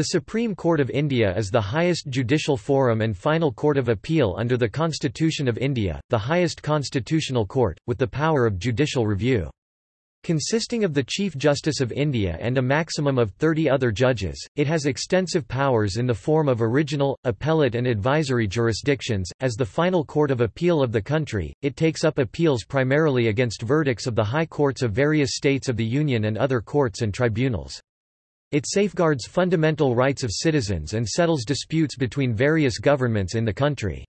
The Supreme Court of India is the highest judicial forum and final court of appeal under the Constitution of India, the highest constitutional court, with the power of judicial review. Consisting of the Chief Justice of India and a maximum of 30 other judges, it has extensive powers in the form of original, appellate and advisory jurisdictions. As the final court of appeal of the country, it takes up appeals primarily against verdicts of the high courts of various states of the Union and other courts and tribunals. It safeguards fundamental rights of citizens and settles disputes between various governments in the country.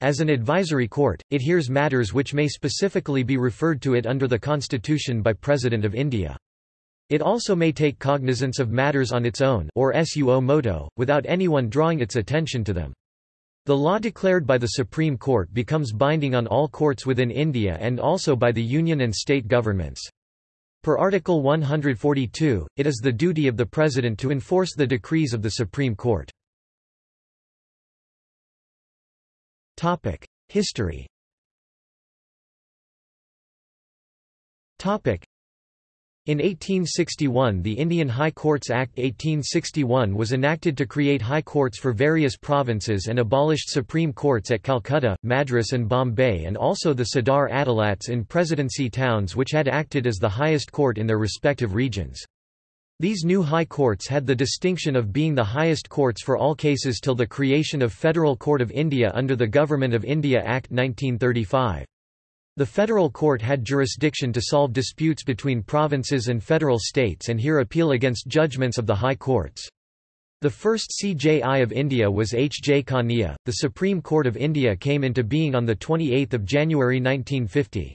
As an advisory court, it hears matters which may specifically be referred to it under the Constitution by President of India. It also may take cognizance of matters on its own or suo moto, without anyone drawing its attention to them. The law declared by the Supreme Court becomes binding on all courts within India and also by the union and state governments. Per Article 142, it is the duty of the President to enforce the decrees of the Supreme Court. History in 1861 the Indian High Courts Act 1861 was enacted to create high courts for various provinces and abolished supreme courts at Calcutta, Madras and Bombay and also the Sadar Adalats in presidency towns which had acted as the highest court in their respective regions. These new high courts had the distinction of being the highest courts for all cases till the creation of Federal Court of India under the Government of India Act 1935. The federal court had jurisdiction to solve disputes between provinces and federal states and hear appeal against judgments of the high courts. The first CJI of India was H. J. Kania. The Supreme Court of India came into being on 28 January 1950.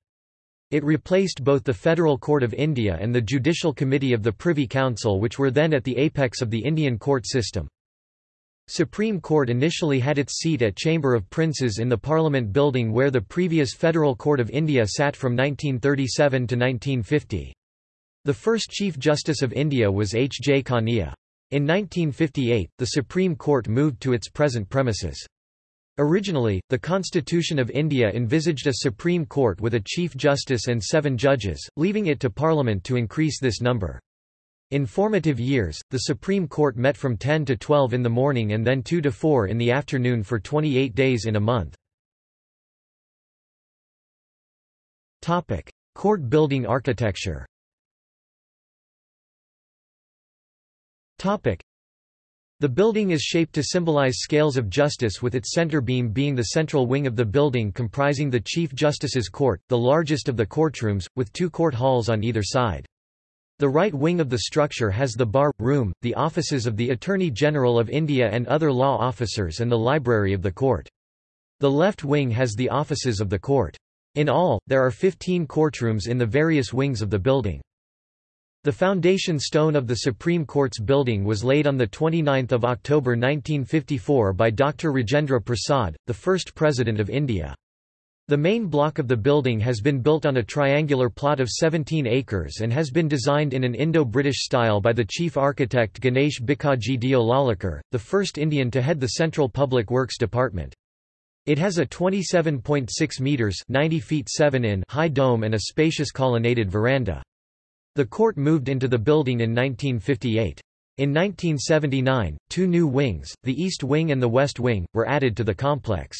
It replaced both the Federal Court of India and the Judicial Committee of the Privy Council which were then at the apex of the Indian court system. Supreme Court initially had its seat at Chamber of Princes in the Parliament building where the previous Federal Court of India sat from 1937 to 1950. The first Chief Justice of India was H. J. Kania. In 1958, the Supreme Court moved to its present premises. Originally, the Constitution of India envisaged a Supreme Court with a Chief Justice and seven judges, leaving it to Parliament to increase this number. In formative years, the Supreme Court met from 10 to 12 in the morning and then 2 to 4 in the afternoon for 28 days in a month. Court building architecture the building is shaped to symbolize scales of justice with its center beam being the central wing of the building comprising the Chief Justice's court, the largest of the courtrooms, with two court halls on either side. The right wing of the structure has the bar, room, the offices of the Attorney General of India and other law officers and the library of the court. The left wing has the offices of the court. In all, there are 15 courtrooms in the various wings of the building. The foundation stone of the Supreme Court's building was laid on 29 October 1954 by Dr. Rajendra Prasad, the first President of India. The main block of the building has been built on a triangular plot of 17 acres and has been designed in an Indo-British style by the chief architect Ganesh Bhikaji Deolalikar, the first Indian to head the Central Public Works Department. It has a 27.6 metres 90 feet 7 in high dome and a spacious colonnaded veranda. The court moved into the building in 1958. In 1979, two new wings, the East Wing and the West Wing, were added to the complex.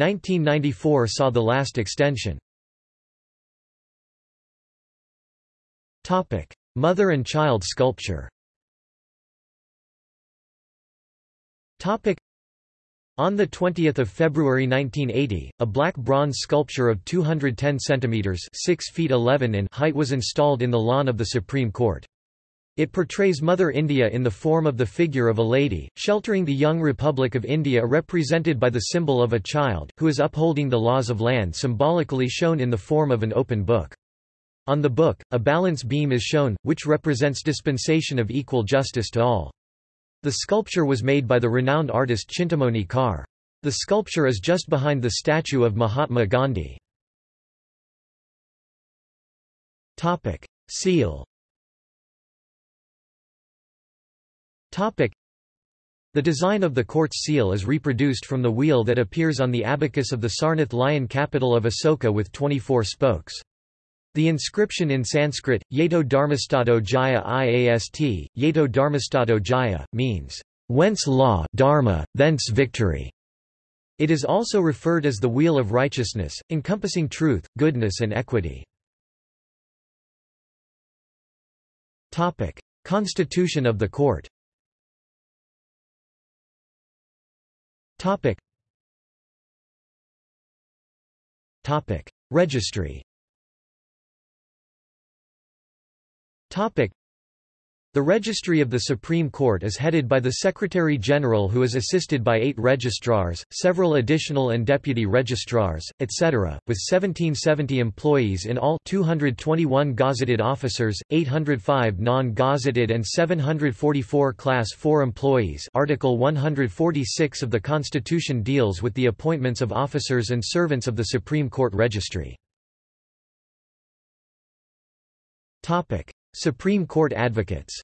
1994 saw the last extension. Mother and child sculpture on 20 February 1980, a black bronze sculpture of 210 centimeters (6 feet 11 in) height was installed in the lawn of the Supreme Court. It portrays Mother India in the form of the figure of a lady, sheltering the young Republic of India represented by the symbol of a child, who is upholding the laws of land symbolically shown in the form of an open book. On the book, a balance beam is shown, which represents dispensation of equal justice to all. The sculpture was made by the renowned artist Chintamani Kar. The sculpture is just behind the statue of Mahatma Gandhi. Seal The design of the court's seal is reproduced from the wheel that appears on the abacus of the Sarnath lion capital of Asoka with 24 spokes. The inscription in Sanskrit, Yato Dharmastado Jaya Iast, Yato Dharmastado Jaya, means, whence law dharma, thence victory. It is also referred as the Wheel of Righteousness, encompassing truth, goodness and equity. Constitution of the Court Registry the Registry of the Supreme Court is headed by the Secretary-General who is assisted by eight registrars, several additional and deputy registrars, etc., with 1770 employees in all 221 gazetted officers, 805 non-gazetted and 744 Class 4 employees Article 146 of the Constitution deals with the appointments of officers and servants of the Supreme Court Registry. Supreme Court advocates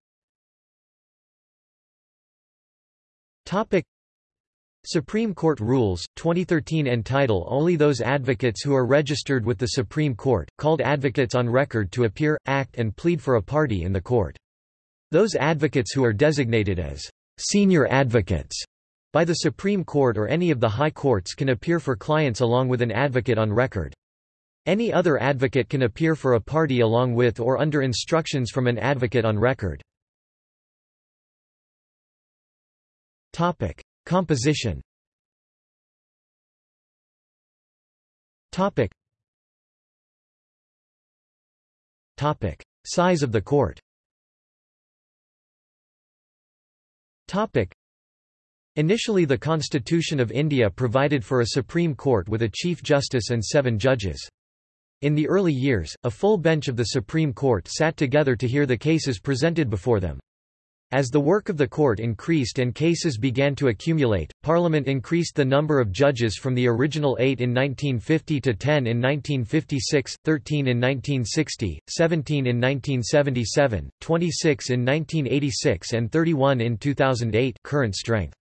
Supreme Court rules, 2013 entitle only those advocates who are registered with the Supreme Court, called advocates on record to appear, act and plead for a party in the court. Those advocates who are designated as senior advocates by the Supreme Court or any of the high courts can appear for clients along with an advocate on record. Any other advocate can appear for a party along with or under instructions from an advocate on record. Composition Topic. Size of the court Topic. Initially the Constitution of India provided for a Supreme Court with a Chief Justice and seven judges. In the early years, a full bench of the Supreme Court sat together to hear the cases presented before them. As the work of the court increased and cases began to accumulate, Parliament increased the number of judges from the original eight in 1950 to 10 in 1956, 13 in 1960, 17 in 1977, 26 in 1986 and 31 in 2008 current strength.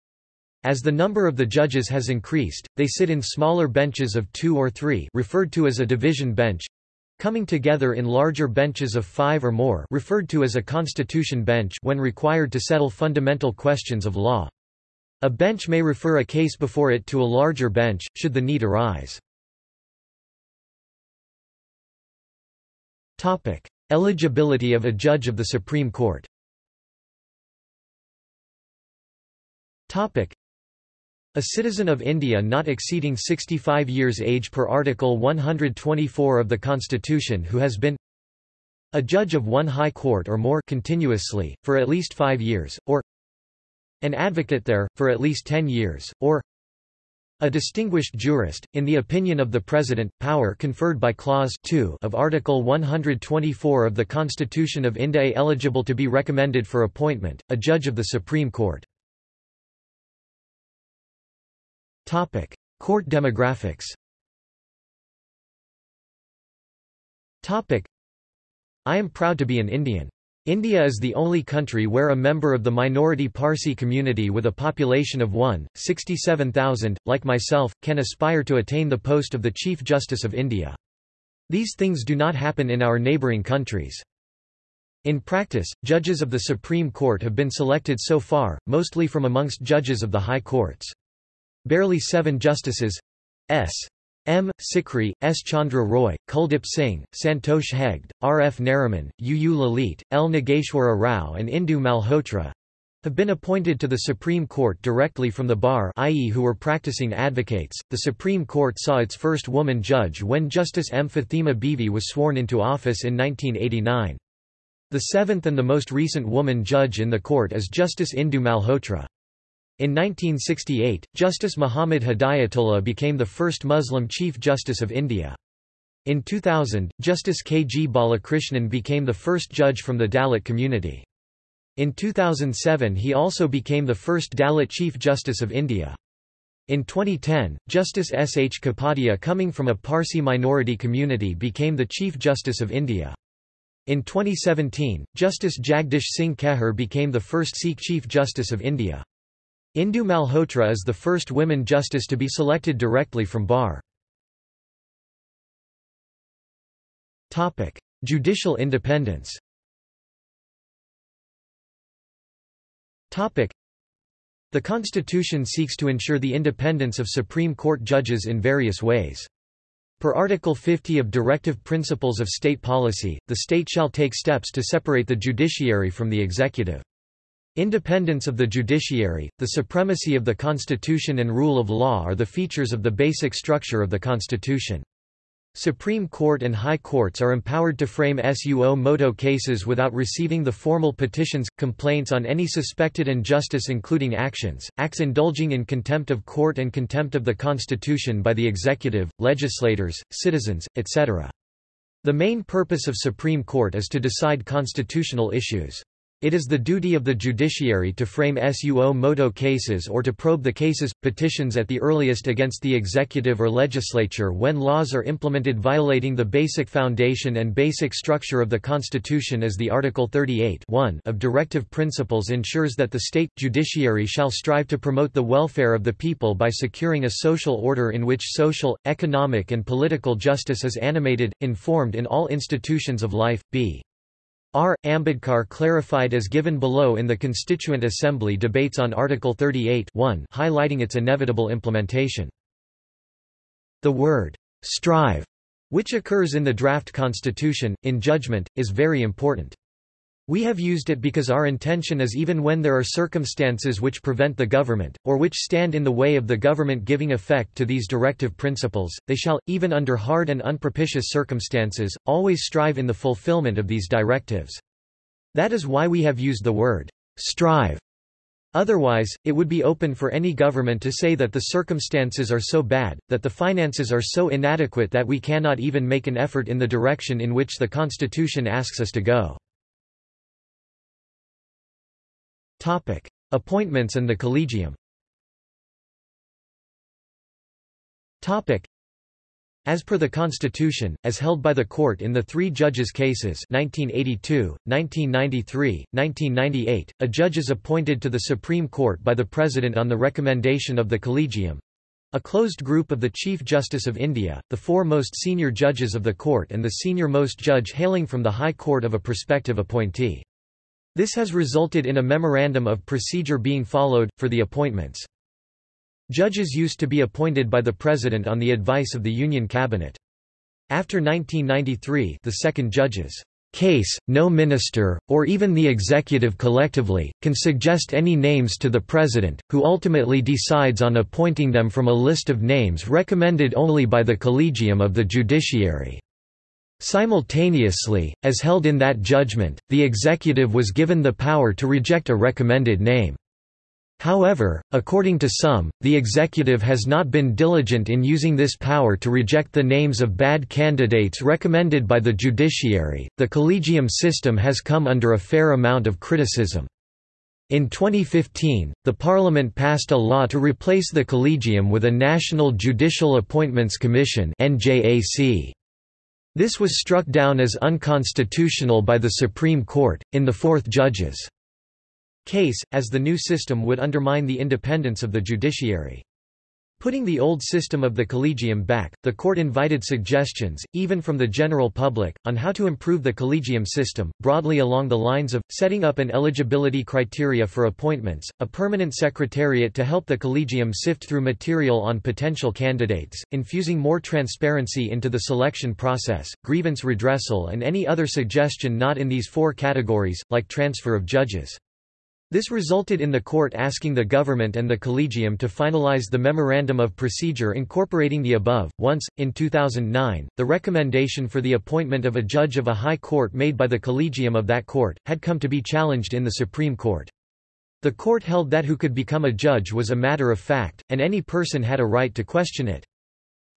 As the number of the judges has increased, they sit in smaller benches of two or three referred to as a division bench, coming together in larger benches of five or more referred to as a constitution bench when required to settle fundamental questions of law. A bench may refer a case before it to a larger bench, should the need arise. Eligibility of a judge of the Supreme Court a citizen of India not exceeding 65 years age per Article 124 of the Constitution who has been a judge of one high court or more continuously, for at least five years, or an advocate there, for at least ten years, or a distinguished jurist, in the opinion of the President, power conferred by Clause 2 of Article 124 of the Constitution of India eligible to be recommended for appointment, a judge of the Supreme Court. Topic: Court demographics. Topic: I am proud to be an Indian. India is the only country where a member of the minority Parsi community with a population of 1, 67,000, like myself, can aspire to attain the post of the Chief Justice of India. These things do not happen in our neighbouring countries. In practice, judges of the Supreme Court have been selected so far, mostly from amongst judges of the high courts. Barely seven justices S. M. Sikri, S. Chandra Roy, Kuldip Singh, Santosh Hegde, R. F. Nariman, U. U. Lalit, L. Nageshwara Rao and Indu Malhotra have been appointed to the Supreme Court directly from the bar i.e. who were practicing advocates. The Supreme Court saw its first woman judge when Justice M. Fathima Bivi was sworn into office in 1989. The seventh and the most recent woman judge in the court is Justice Indu Malhotra. In 1968, Justice Muhammad Hidayatullah became the first Muslim Chief Justice of India. In 2000, Justice K. G. Balakrishnan became the first judge from the Dalit community. In 2007 he also became the first Dalit Chief Justice of India. In 2010, Justice S. H. Kapadia coming from a Parsi minority community became the Chief Justice of India. In 2017, Justice Jagdish Singh Kehar became the first Sikh Chief Justice of India. Indu Malhotra is the first women justice to be selected directly from bar. Judicial independence. The Constitution seeks to ensure the independence of Supreme Court judges in various ways. Per Article 50 of Directive Principles of State Policy, the state shall take steps to separate the judiciary from the executive. Independence of the judiciary, the supremacy of the Constitution and rule of law are the features of the basic structure of the Constitution. Supreme Court and High Courts are empowered to frame suo moto cases without receiving the formal petitions, complaints on any suspected injustice including actions, acts indulging in contempt of court and contempt of the Constitution by the executive, legislators, citizens, etc. The main purpose of Supreme Court is to decide constitutional issues. It is the duty of the judiciary to frame suo moto cases or to probe the cases, petitions at the earliest against the executive or legislature when laws are implemented violating the basic foundation and basic structure of the Constitution as the Article 38 of Directive Principles ensures that the state judiciary shall strive to promote the welfare of the people by securing a social order in which social, economic and political justice is animated, informed in all institutions of life. b. R. Ambedkar clarified as given below in the Constituent Assembly debates on Article 38 highlighting its inevitable implementation. The word, strive, which occurs in the draft constitution, in judgment, is very important. We have used it because our intention is even when there are circumstances which prevent the government, or which stand in the way of the government giving effect to these directive principles, they shall, even under hard and unpropitious circumstances, always strive in the fulfillment of these directives. That is why we have used the word strive. Otherwise, it would be open for any government to say that the circumstances are so bad, that the finances are so inadequate that we cannot even make an effort in the direction in which the Constitution asks us to go. Topic: Appointments and the Collegium. Topic: As per the Constitution, as held by the Court in the three judges' cases 1982, 1993, 1998, a judge is appointed to the Supreme Court by the President on the recommendation of the Collegium, a closed group of the Chief Justice of India, the four most senior judges of the court and the senior-most judge hailing from the High Court of a prospective appointee. This has resulted in a memorandum of procedure being followed, for the appointments. Judges used to be appointed by the President on the advice of the Union Cabinet. After 1993 the second judge's case, no minister, or even the executive collectively, can suggest any names to the President, who ultimately decides on appointing them from a list of names recommended only by the Collegium of the Judiciary. Simultaneously, as held in that judgment, the executive was given the power to reject a recommended name. However, according to some, the executive has not been diligent in using this power to reject the names of bad candidates recommended by the judiciary. The collegium system has come under a fair amount of criticism. In 2015, the Parliament passed a law to replace the collegium with a National Judicial Appointments Commission (NJAC). This was struck down as unconstitutional by the Supreme Court, in the fourth judge's case, as the new system would undermine the independence of the judiciary. Putting the old system of the collegium back, the court invited suggestions, even from the general public, on how to improve the collegium system, broadly along the lines of, setting up an eligibility criteria for appointments, a permanent secretariat to help the collegium sift through material on potential candidates, infusing more transparency into the selection process, grievance redressal and any other suggestion not in these four categories, like transfer of judges. This resulted in the court asking the government and the collegium to finalize the memorandum of procedure incorporating the above. Once, in 2009, the recommendation for the appointment of a judge of a high court made by the collegium of that court, had come to be challenged in the Supreme Court. The court held that who could become a judge was a matter of fact, and any person had a right to question it.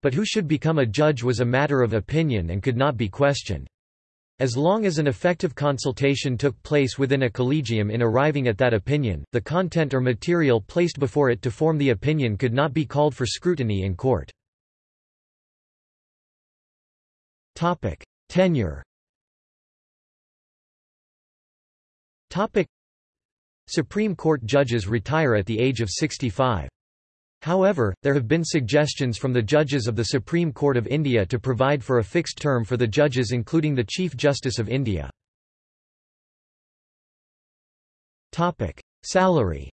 But who should become a judge was a matter of opinion and could not be questioned. As long as an effective consultation took place within a collegium in arriving at that opinion, the content or material placed before it to form the opinion could not be called for scrutiny in court. Tenure Supreme Court judges retire at the age of 65. However, there have been suggestions from the judges of the Supreme Court of India to provide for a fixed term for the judges including the Chief Justice of India. Salary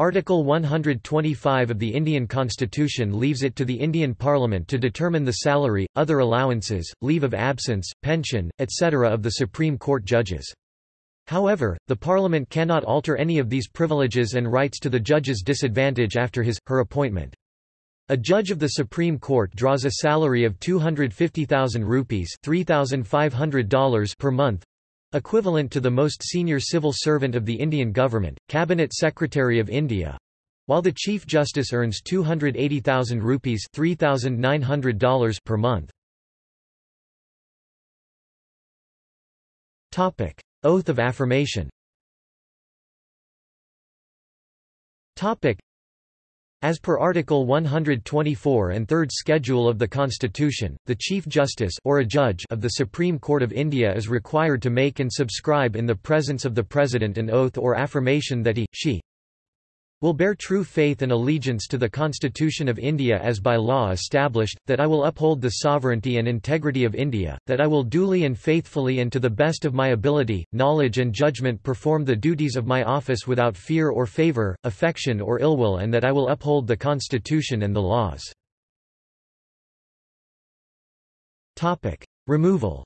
Article 125 of the Indian Constitution leaves it to the Indian Parliament to determine the salary, other allowances, leave of absence, pension, etc. of the Supreme Court judges. However, the Parliament cannot alter any of these privileges and rights to the judge's disadvantage after his, her appointment. A judge of the Supreme Court draws a salary of 250,000 rupees $3,500 per month, Equivalent to the most senior civil servant of the Indian government, Cabinet Secretary of India, while the Chief Justice earns 280,000 rupees $3,900 per month. Topic: Oath of Affirmation. As per Article 124 and Third Schedule of the Constitution, the Chief Justice or a judge of the Supreme Court of India is required to make and subscribe in the presence of the President an oath or affirmation that he, she, will bear true faith and allegiance to the Constitution of India as by law established, that I will uphold the sovereignty and integrity of India, that I will duly and faithfully and to the best of my ability, knowledge and judgment perform the duties of my office without fear or favour, affection or ill will and that I will uphold the Constitution and the laws. Removal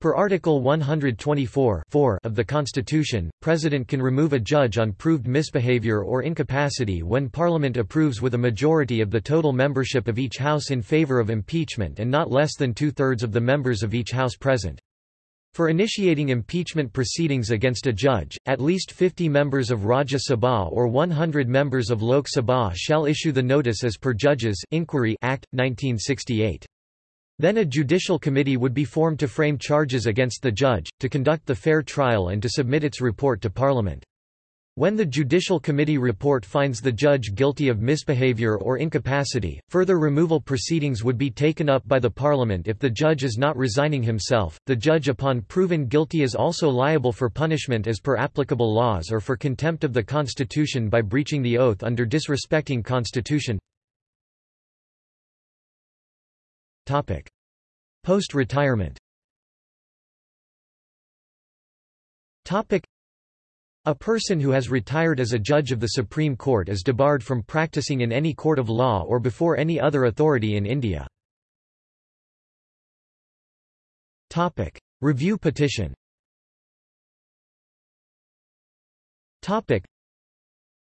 Per Article 124 of the Constitution, President can remove a judge on proved misbehavior or incapacity when Parliament approves with a majority of the total membership of each House in favour of impeachment and not less than two-thirds of the members of each House present. For initiating impeachment proceedings against a judge, at least 50 members of Rajya Sabha or 100 members of Lok Sabha shall issue the notice as per Judges Inquiry Act, 1968. Then a judicial committee would be formed to frame charges against the judge, to conduct the fair trial and to submit its report to Parliament. When the Judicial Committee report finds the judge guilty of misbehaviour or incapacity, further removal proceedings would be taken up by the Parliament if the judge is not resigning himself. The judge upon proven guilty is also liable for punishment as per applicable laws or for contempt of the Constitution by breaching the oath under disrespecting Constitution. Post-retirement. A person who has retired as a judge of the Supreme Court is debarred from practicing in any court of law or before any other authority in India. Review petition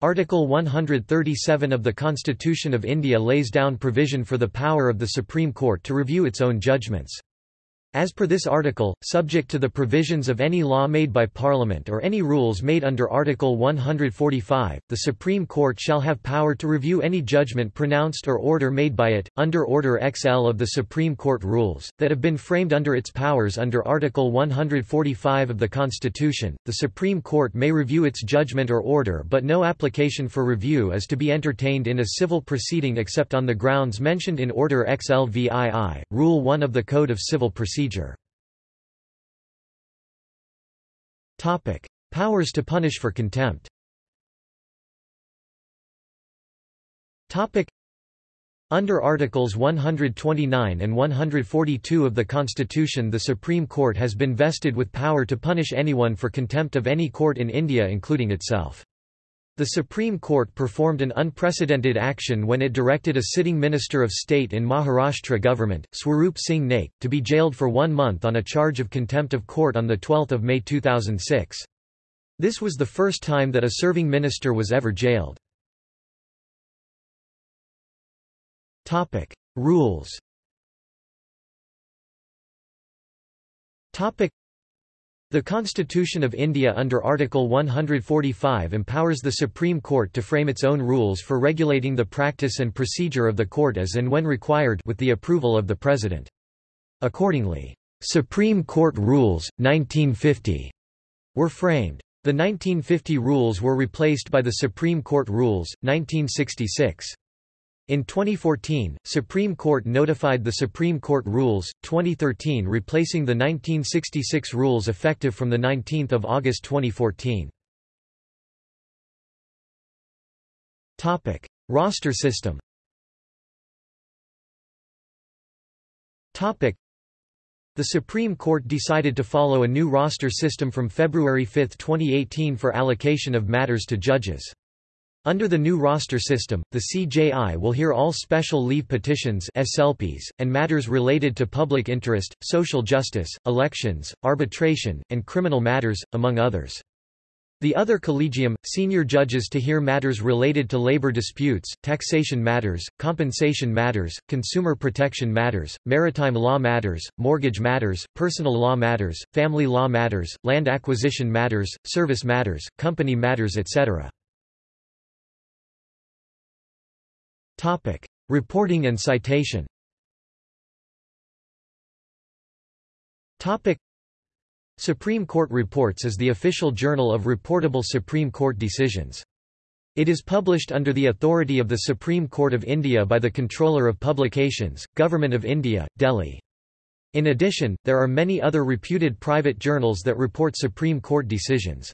Article 137 of the Constitution of India lays down provision for the power of the Supreme Court to review its own judgments. As per this article, subject to the provisions of any law made by Parliament or any rules made under Article 145, the Supreme Court shall have power to review any judgment pronounced or order made by it, under Order XL of the Supreme Court rules, that have been framed under its powers under Article 145 of the Constitution. The Supreme Court may review its judgment or order but no application for review is to be entertained in a civil proceeding except on the grounds mentioned in Order XLVII, Rule 1 of the Code of Civil Procedure procedure. Powers to punish for contempt. Under Articles 129 and 142 of the Constitution the Supreme Court has been vested with power to punish anyone for contempt of any court in India including itself. The Supreme Court performed an unprecedented action when it directed a sitting Minister of State in Maharashtra government, Swaroop Singh Naik, to be jailed for one month on a charge of contempt of court on 12 May 2006. This was the first time that a serving minister was ever jailed. Rules the Constitution of India under Article 145 empowers the Supreme Court to frame its own rules for regulating the practice and procedure of the court as and when required with the approval of the President. Accordingly, Supreme Court Rules, 1950, were framed. The 1950 rules were replaced by the Supreme Court Rules, 1966. In 2014, Supreme Court notified the Supreme Court Rules, 2013 replacing the 1966 rules effective from 19 August 2014. Roster system The Supreme Court decided to follow a new roster system from February 5, 2018 for allocation of matters to judges. Under the new roster system, the CJI will hear all special leave petitions SLPs, and matters related to public interest, social justice, elections, arbitration, and criminal matters, among others. The other collegium, senior judges to hear matters related to labor disputes, taxation matters, compensation matters, consumer protection matters, maritime law matters, mortgage matters, personal law matters, family law matters, land acquisition matters, service matters, company matters etc. Topic: Reporting and citation. Topic: Supreme Court Reports is the official journal of reportable Supreme Court decisions. It is published under the authority of the Supreme Court of India by the Controller of Publications, Government of India, Delhi. In addition, there are many other reputed private journals that report Supreme Court decisions.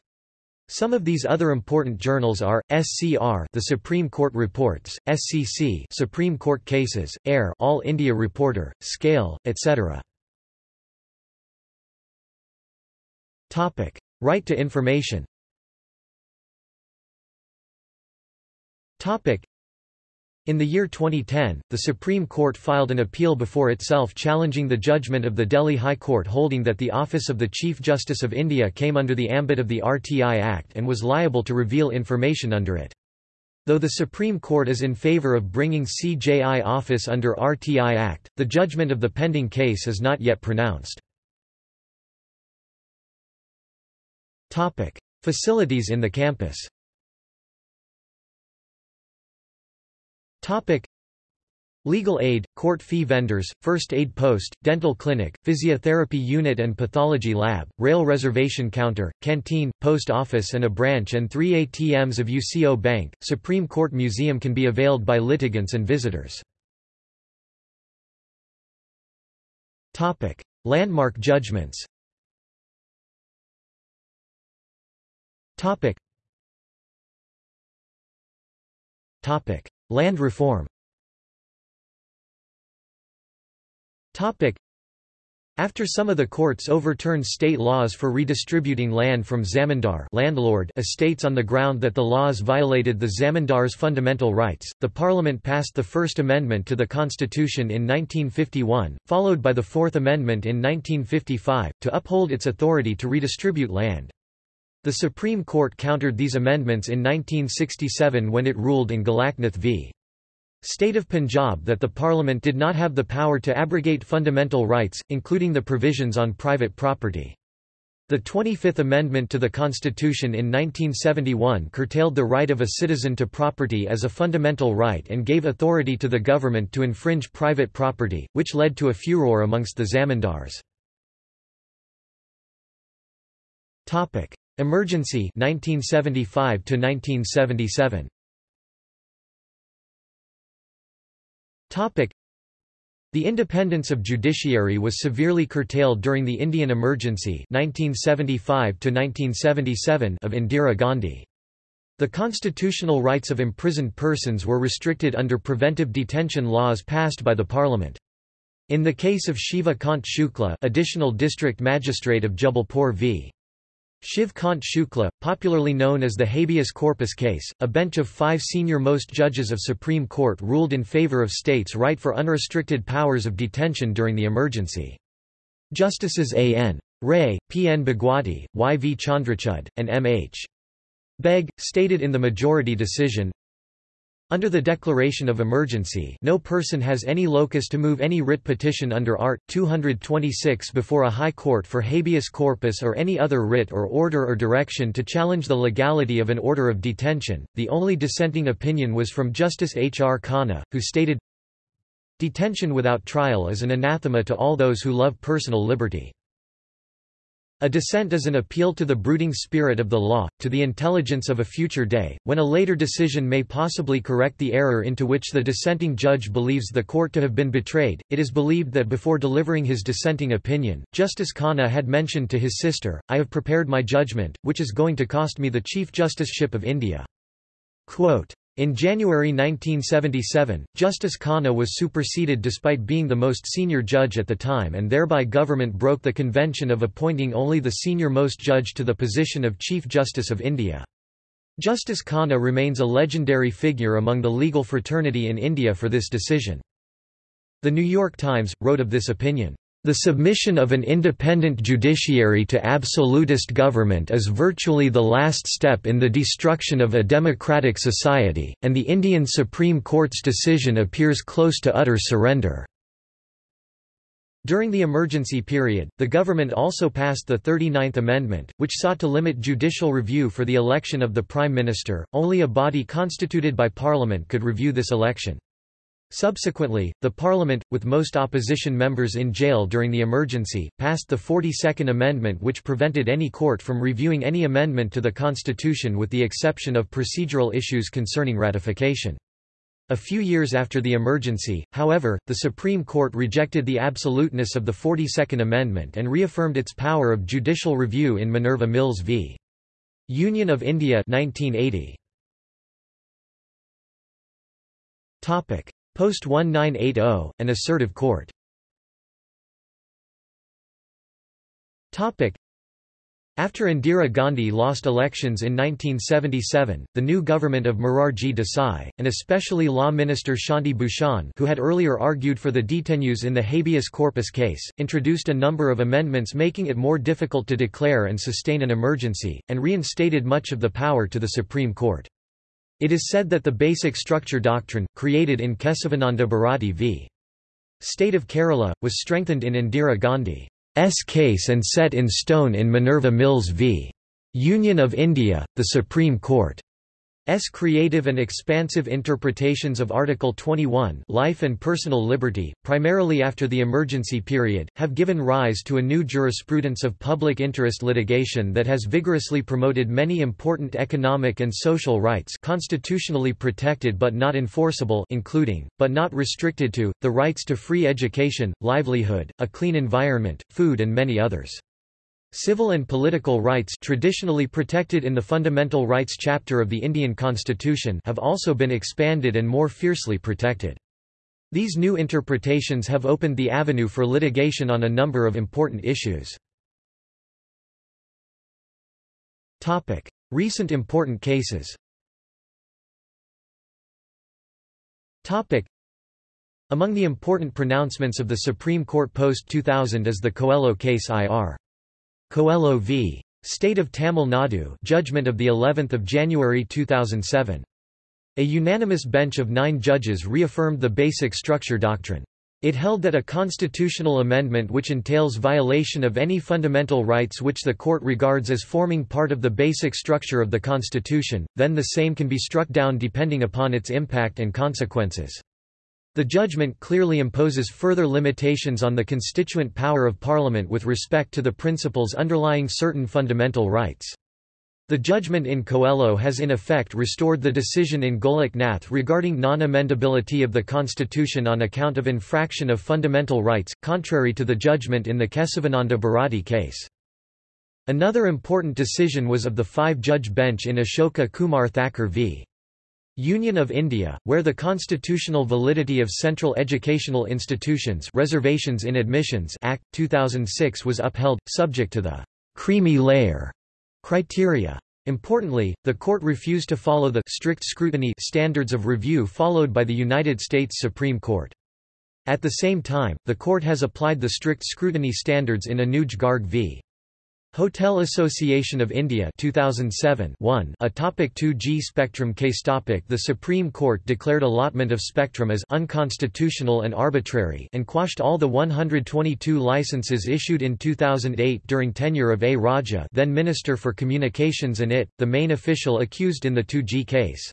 Some of these other important journals are SCR, the Supreme Court Reports, SCC, Supreme Court Cases, AIR, All India Reporter, Scale, etc. Topic: Right to information. Topic: in the year 2010, the Supreme Court filed an appeal before itself challenging the judgment of the Delhi High Court holding that the office of the Chief Justice of India came under the ambit of the RTI Act and was liable to reveal information under it. Though the Supreme Court is in favour of bringing CJI office under RTI Act, the judgment of the pending case is not yet pronounced. Facilities in the campus Topic. Legal aid, court fee vendors, first aid post, dental clinic, physiotherapy unit and pathology lab, rail reservation counter, canteen, post office and a branch and three ATMs of UCO Bank. Supreme Court Museum can be availed by litigants and visitors. Topic. Landmark judgments Topic. Topic. Land reform after some of the courts overturned state laws for redistributing land from zamindar landlord estates on the ground that the laws violated the zamindar's fundamental rights, the parliament passed the First Amendment to the Constitution in 1951, followed by the Fourth Amendment in 1955, to uphold its authority to redistribute land. The Supreme Court countered these amendments in 1967 when it ruled in Golaknath v. State of Punjab that the Parliament did not have the power to abrogate fundamental rights, including the provisions on private property. The 25th Amendment to the Constitution in 1971 curtailed the right of a citizen to property as a fundamental right and gave authority to the government to infringe private property, which led to a furor amongst the zamindars. Emergency 1975 to 1977 Topic the independence of judiciary was severely curtailed during the Indian Emergency 1975 of Indira Gandhi. The constitutional rights of imprisoned persons were restricted under preventive detention laws passed by the parliament. In the case of Shiva Kant Shukla additional district magistrate of Jabalpur v. Shiv Kant Shukla, popularly known as the habeas corpus case, a bench of five senior-most judges of Supreme Court ruled in favor of states' right for unrestricted powers of detention during the emergency. Justices A.N. Ray, P.N. Bhagwati, Y.V. Chandrachud, and M.H. Beg, stated in the majority decision, under the declaration of emergency no person has any locus to move any writ petition under Art. 226 before a high court for habeas corpus or any other writ or order or direction to challenge the legality of an order of detention. The only dissenting opinion was from Justice H. R. Khanna, who stated, Detention without trial is an anathema to all those who love personal liberty. A dissent is an appeal to the brooding spirit of the law, to the intelligence of a future day, when a later decision may possibly correct the error into which the dissenting judge believes the court to have been betrayed. It is believed that before delivering his dissenting opinion, Justice Khanna had mentioned to his sister, I have prepared my judgment, which is going to cost me the Chief Justiceship of India. Quote, in January 1977, Justice Khanna was superseded despite being the most senior judge at the time and thereby government broke the convention of appointing only the senior-most judge to the position of Chief Justice of India. Justice Khanna remains a legendary figure among the legal fraternity in India for this decision. The New York Times, wrote of this opinion, the submission of an independent judiciary to absolutist government is virtually the last step in the destruction of a democratic society, and the Indian Supreme Court's decision appears close to utter surrender. During the emergency period, the government also passed the 39th Amendment, which sought to limit judicial review for the election of the Prime Minister. Only a body constituted by Parliament could review this election. Subsequently, the Parliament, with most opposition members in jail during the emergency, passed the 42nd Amendment which prevented any court from reviewing any amendment to the Constitution with the exception of procedural issues concerning ratification. A few years after the emergency, however, the Supreme Court rejected the absoluteness of the 42nd Amendment and reaffirmed its power of judicial review in Minerva Mills v. Union of India 1980. Post 1980, an assertive court. After Indira Gandhi lost elections in 1977, the new government of Morarji Desai, and especially Law Minister Shanti Bhushan who had earlier argued for the detenues in the habeas corpus case, introduced a number of amendments making it more difficult to declare and sustain an emergency, and reinstated much of the power to the Supreme Court. It is said that the basic structure doctrine, created in Kesavananda Bharati v. State of Kerala, was strengthened in Indira Gandhi's case and set in stone in Minerva Mills v. Union of India, the Supreme Court. S creative and expansive interpretations of Article 21 life and personal liberty, primarily after the emergency period, have given rise to a new jurisprudence of public interest litigation that has vigorously promoted many important economic and social rights constitutionally protected but not enforceable including, but not restricted to, the rights to free education, livelihood, a clean environment, food and many others. Civil and political rights traditionally protected in the Fundamental Rights chapter of the Indian Constitution have also been expanded and more fiercely protected. These new interpretations have opened the avenue for litigation on a number of important issues. Recent important cases Among the important pronouncements of the Supreme Court post-2000 is the Coelho case IR. Coelho v. State of Tamil Nadu judgment of the 11th of January 2007. A unanimous bench of 9 judges reaffirmed the basic structure doctrine. It held that a constitutional amendment which entails violation of any fundamental rights which the court regards as forming part of the basic structure of the constitution, then the same can be struck down depending upon its impact and consequences. The judgment clearly imposes further limitations on the constituent power of Parliament with respect to the principles underlying certain fundamental rights. The judgment in Coelho has in effect restored the decision in Golaknath regarding non-amendability of the Constitution on account of infraction of fundamental rights, contrary to the judgment in the Kesavananda Bharati case. Another important decision was of the five-judge bench in Ashoka Kumar Thakur v. Union of India, where the constitutional validity of Central Educational Institutions Reservations in Admissions Act, 2006 was upheld, subject to the «creamy layer» criteria. Importantly, the court refused to follow the strict scrutiny standards of review followed by the United States Supreme Court. At the same time, the court has applied the strict scrutiny standards in Anuj Garg v. Hotel Association of India 2007 1 A topic 2G spectrum case topic The Supreme Court declared allotment of spectrum as unconstitutional and arbitrary and quashed all the 122 licenses issued in 2008 during tenure of A. Raja then Minister for Communications and IT, the main official accused in the 2G case.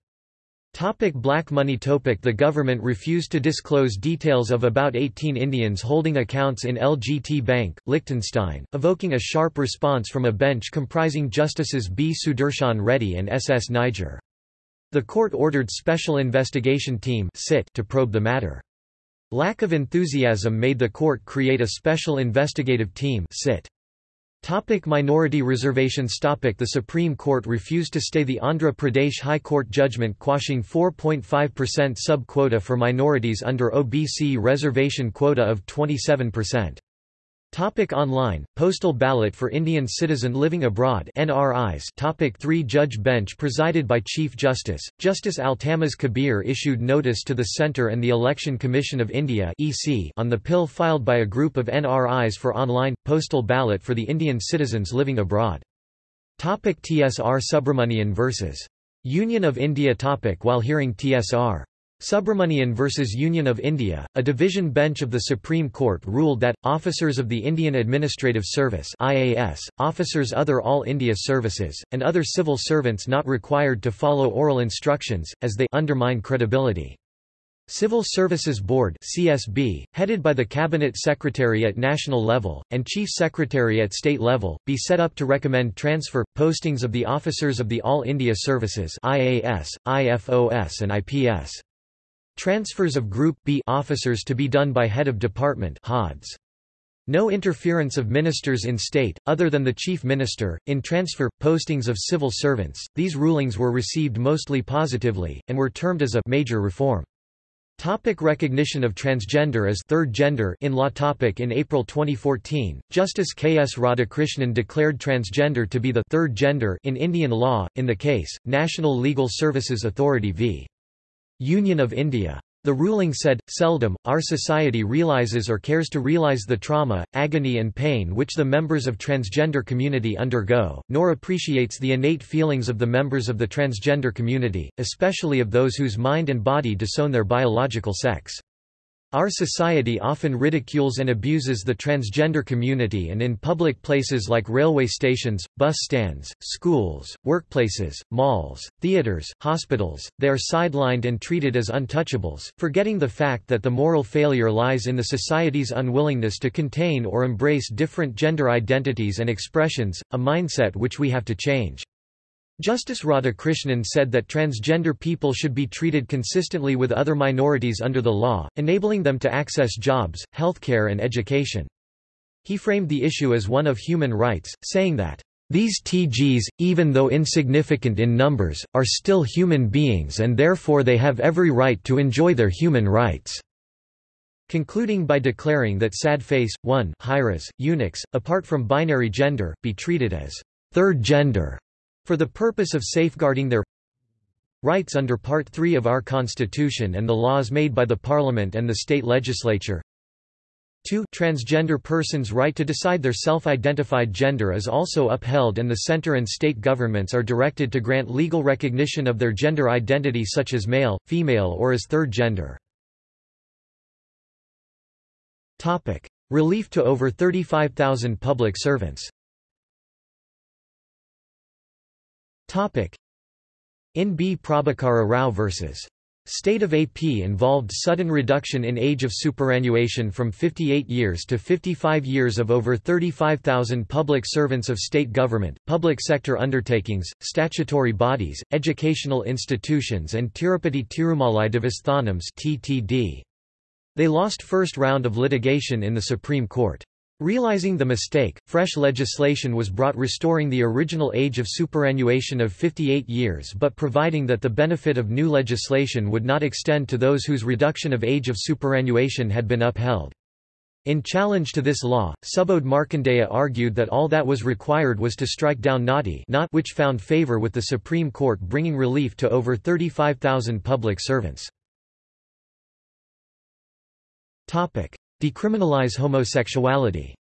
Topic black money Topic The government refused to disclose details of about 18 Indians holding accounts in LGT Bank, Liechtenstein, evoking a sharp response from a bench comprising Justices B. Sudarshan Reddy and S. S. Nijjar. The court ordered Special Investigation Team to probe the matter. Lack of enthusiasm made the court create a Special Investigative Team sit. Topic minority reservations topic The Supreme Court refused to stay the Andhra Pradesh High Court judgment quashing 4.5% sub-quota for minorities under OBC reservation quota of 27%. Topic online, postal ballot for Indian citizen living abroad. NRIs Topic 3 Judge bench presided by Chief Justice, Justice Altamas Kabir issued notice to the Centre and the Election Commission of India EC on the PIL filed by a group of NRIs for online, postal ballot for the Indian citizens living abroad. Topic TSR Subramanian vs. Union of India. Topic. While hearing TSR Subramanian vs Union of India, a division bench of the Supreme Court ruled that, officers of the Indian Administrative Service IAS, officers other All India services, and other civil servants not required to follow oral instructions, as they undermine credibility. Civil Services Board CSB, headed by the Cabinet Secretary at national level, and Chief Secretary at state level, be set up to recommend transfer, postings of the officers of the All India Services IAS, IFOS and IPS. Transfers of Group B officers to be done by head of department HODs. No interference of ministers in state, other than the chief minister, in transfer, postings of civil servants. These rulings were received mostly positively, and were termed as a major reform. Topic recognition of transgender as third gender in law topic In April 2014, Justice K. S. Radhakrishnan declared transgender to be the third gender in Indian law, in the case, National Legal Services Authority v. Union of India. The ruling said, seldom, our society realizes or cares to realize the trauma, agony and pain which the members of transgender community undergo, nor appreciates the innate feelings of the members of the transgender community, especially of those whose mind and body disown their biological sex. Our society often ridicules and abuses the transgender community and in public places like railway stations, bus stands, schools, workplaces, malls, theaters, hospitals, they are sidelined and treated as untouchables, forgetting the fact that the moral failure lies in the society's unwillingness to contain or embrace different gender identities and expressions, a mindset which we have to change. Justice Radhakrishnan said that transgender people should be treated consistently with other minorities under the law, enabling them to access jobs, healthcare and education. He framed the issue as one of human rights, saying that, "...these TGs, even though insignificant in numbers, are still human beings and therefore they have every right to enjoy their human rights." Concluding by declaring that sad face, 1 Hijras, eunuchs, apart from binary gender, be treated as third gender for the purpose of safeguarding their rights under Part 3 of our Constitution and the laws made by the Parliament and the state legislature. 2 Transgender persons' right to decide their self-identified gender is also upheld and the center and state governments are directed to grant legal recognition of their gender identity such as male, female or as third gender. Relief to over 35,000 public servants In B. Prabhakara Rao vs. State of AP involved sudden reduction in age of superannuation from 58 years to 55 years of over 35,000 public servants of state government, public sector undertakings, statutory bodies, educational institutions and Tirupati Tirumalai Devasthanams (TTD). They lost first round of litigation in the Supreme Court. Realizing the mistake, fresh legislation was brought restoring the original age of superannuation of 58 years but providing that the benefit of new legislation would not extend to those whose reduction of age of superannuation had been upheld. In challenge to this law, Subodh Markandeya argued that all that was required was to strike down Nati not which found favor with the Supreme Court bringing relief to over 35,000 public servants. Decriminalize homosexuality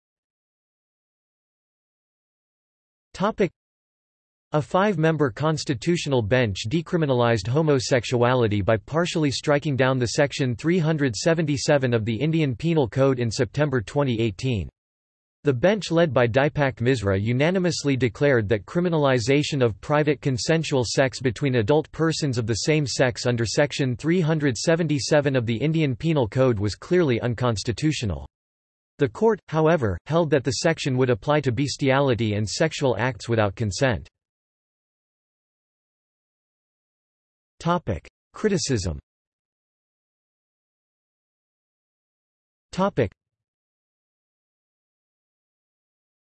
a five-member constitutional bench decriminalized homosexuality by partially striking down the Section 377 of the Indian Penal Code in September 2018. The bench led by Dipak Misra unanimously declared that criminalization of private consensual sex between adult persons of the same sex under Section 377 of the Indian Penal Code was clearly unconstitutional. The court, however, held that the section would apply to bestiality and sexual acts without consent. Criticism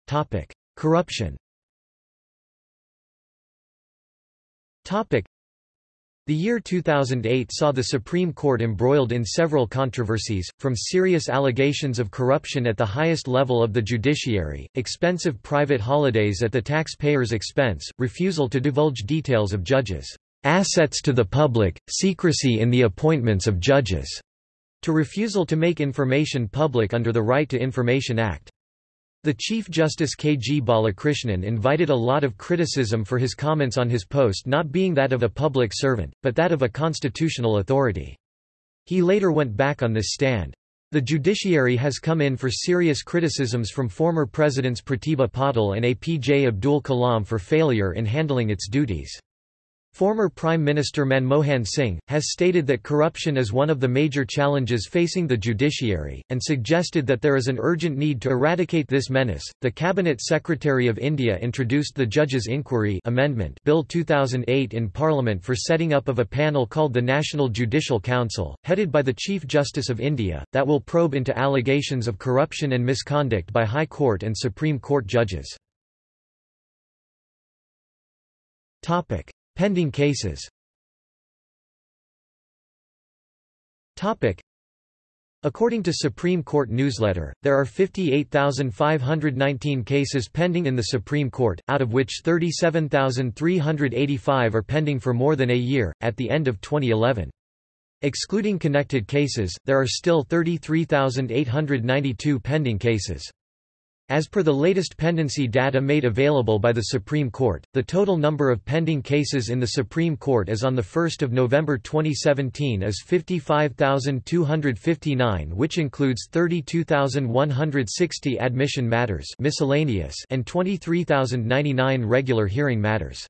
Topic: Corruption. Topic: The year 2008 saw the Supreme Court embroiled in several controversies, from serious allegations of corruption at the highest level of the judiciary, expensive private holidays at the taxpayer's expense, refusal to divulge details of judges' assets to the public, secrecy in the appointments of judges, to refusal to make information public under the Right to Information Act. The Chief Justice K. G. Balakrishnan invited a lot of criticism for his comments on his post not being that of a public servant, but that of a constitutional authority. He later went back on this stand. The judiciary has come in for serious criticisms from former presidents Pratibha Patil and APJ Abdul Kalam for failure in handling its duties. Former Prime Minister Manmohan Singh, has stated that corruption is one of the major challenges facing the judiciary, and suggested that there is an urgent need to eradicate this menace. The Cabinet Secretary of India introduced the Judges' Inquiry Amendment Bill 2008 in Parliament for setting up of a panel called the National Judicial Council, headed by the Chief Justice of India, that will probe into allegations of corruption and misconduct by High Court and Supreme Court judges. Topic: Pending cases According to Supreme Court newsletter, there are 58,519 cases pending in the Supreme Court, out of which 37,385 are pending for more than a year, at the end of 2011. Excluding connected cases, there are still 33,892 pending cases. As per the latest pendency data made available by the Supreme Court, the total number of pending cases in the Supreme Court as on 1 November 2017 is 55,259 which includes 32,160 admission matters miscellaneous and 23,099 regular hearing matters.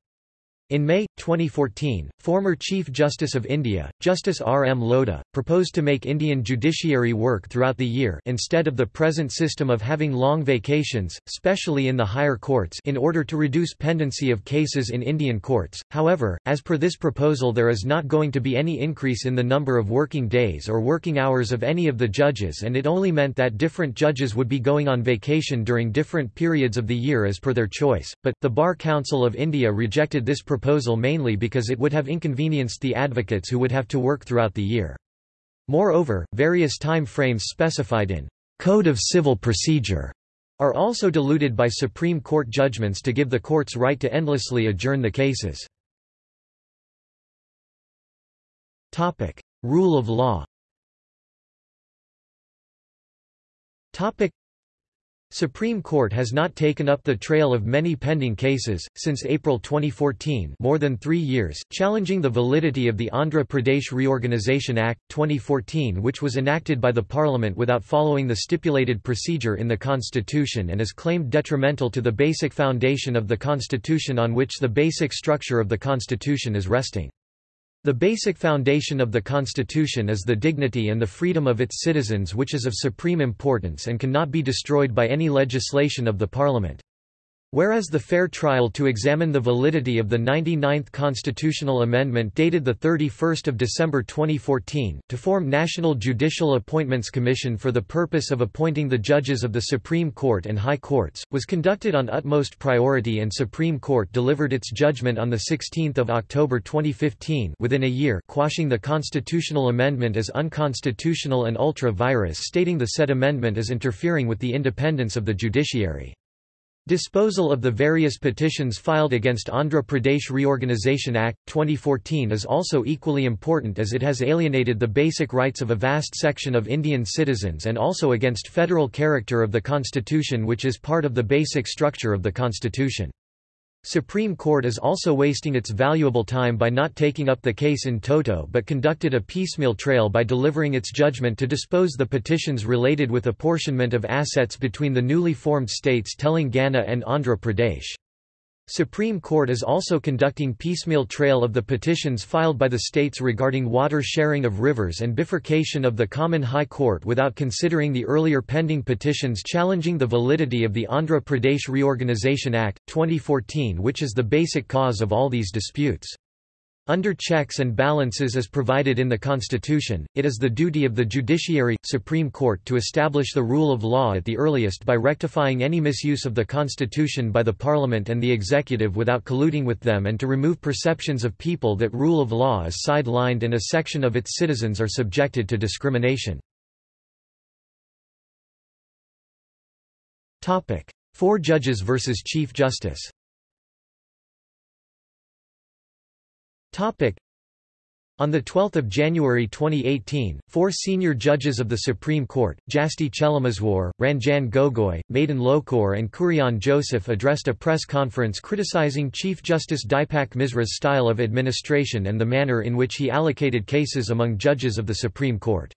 In May, 2014, former Chief Justice of India, Justice R. M. Lodha, proposed to make Indian judiciary work throughout the year instead of the present system of having long vacations, specially in the higher courts in order to reduce pendency of cases in Indian courts. However, as per this proposal there is not going to be any increase in the number of working days or working hours of any of the judges and it only meant that different judges would be going on vacation during different periods of the year as per their choice, but, the Bar Council of India rejected this proposal proposal mainly because it would have inconvenienced the advocates who would have to work throughout the year. Moreover, various time frames specified in Code of Civil Procedure are also diluted by Supreme Court judgments to give the courts right to endlessly adjourn the cases. Rule of law Supreme Court has not taken up the trail of many pending cases, since April 2014 more than three years, challenging the validity of the Andhra Pradesh Reorganisation Act, 2014 which was enacted by the Parliament without following the stipulated procedure in the Constitution and is claimed detrimental to the basic foundation of the Constitution on which the basic structure of the Constitution is resting. The basic foundation of the Constitution is the dignity and the freedom of its citizens which is of supreme importance and cannot be destroyed by any legislation of the Parliament. Whereas the fair trial to examine the validity of the 99th constitutional amendment dated 31 December 2014, to form National Judicial Appointments Commission for the purpose of appointing the judges of the Supreme Court and High Courts, was conducted on utmost priority and Supreme Court delivered its judgment on 16 October 2015 within a year quashing the constitutional amendment as unconstitutional and ultra-vires stating the said amendment is interfering with the independence of the judiciary. Disposal of the various petitions filed against Andhra Pradesh Reorganisation Act, 2014 is also equally important as it has alienated the basic rights of a vast section of Indian citizens and also against federal character of the constitution which is part of the basic structure of the constitution. Supreme Court is also wasting its valuable time by not taking up the case in toto but conducted a piecemeal trail by delivering its judgment to dispose the petitions related with apportionment of assets between the newly formed states Telangana and Andhra Pradesh. Supreme Court is also conducting piecemeal trail of the petitions filed by the states regarding water sharing of rivers and bifurcation of the Common High Court without considering the earlier pending petitions challenging the validity of the Andhra Pradesh Reorganisation Act, 2014 which is the basic cause of all these disputes. Under checks and balances as provided in the Constitution, it is the duty of the judiciary, Supreme Court to establish the rule of law at the earliest by rectifying any misuse of the Constitution by the Parliament and the Executive without colluding with them and to remove perceptions of people that rule of law is sidelined and a section of its citizens are subjected to discrimination. Four judges versus Chief Justice On 12 January 2018, four senior judges of the Supreme Court, Jasti Chelameswar, Ranjan Gogoi, Madan Lokur and Kurian Joseph addressed a press conference criticizing Chief Justice Dipak Misra's style of administration and the manner in which he allocated cases among judges of the Supreme Court.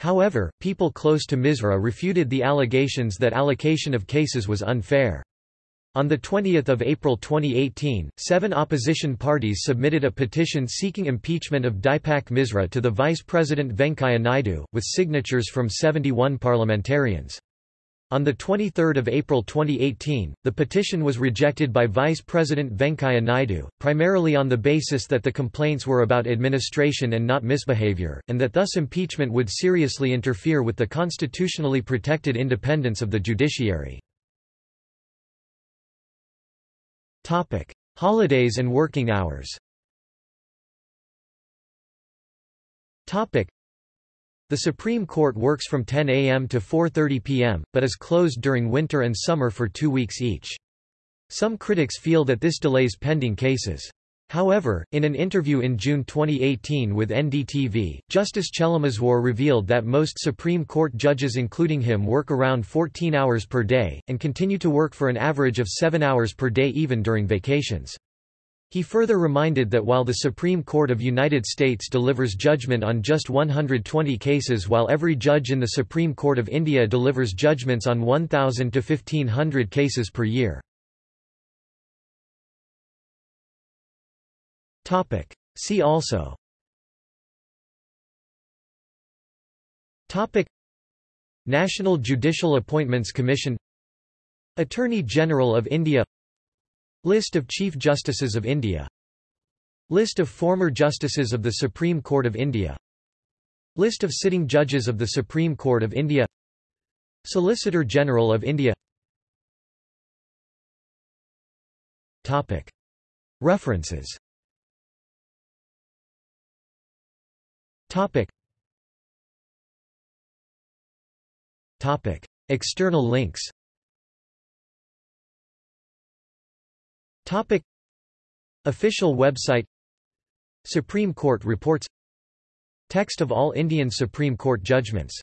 However, people close to Misra refuted the allegations that allocation of cases was unfair. On 20 April 2018, seven opposition parties submitted a petition seeking impeachment of Dipak Misra to the Vice President Venkaiah Naidu, with signatures from 71 parliamentarians. On 23 April 2018, the petition was rejected by Vice President Venkaiah Naidu, primarily on the basis that the complaints were about administration and not misbehavior, and that thus impeachment would seriously interfere with the constitutionally protected independence of the judiciary. Topic: Holidays and working hours. Topic: The Supreme Court works from 10 a.m. to 4:30 p.m., but is closed during winter and summer for 2 weeks each. Some critics feel that this delays pending cases. However, in an interview in June 2018 with NDTV, Justice Chelameswar revealed that most Supreme Court judges including him work around 14 hours per day, and continue to work for an average of 7 hours per day even during vacations. He further reminded that while the Supreme Court of United States delivers judgment on just 120 cases while every judge in the Supreme Court of India delivers judgments on 1,000 to 1,500 cases per year. Topic. See also. Topic. National Judicial Appointments Commission. Attorney General of India. List of Chief Justices of India. List of former Justices of the Supreme Court of India. List of sitting judges of the Supreme Court of India. Solicitor General of India. References Topic. Topic. External links Topic. Official website Supreme Court reports Text of all Indian Supreme Court judgments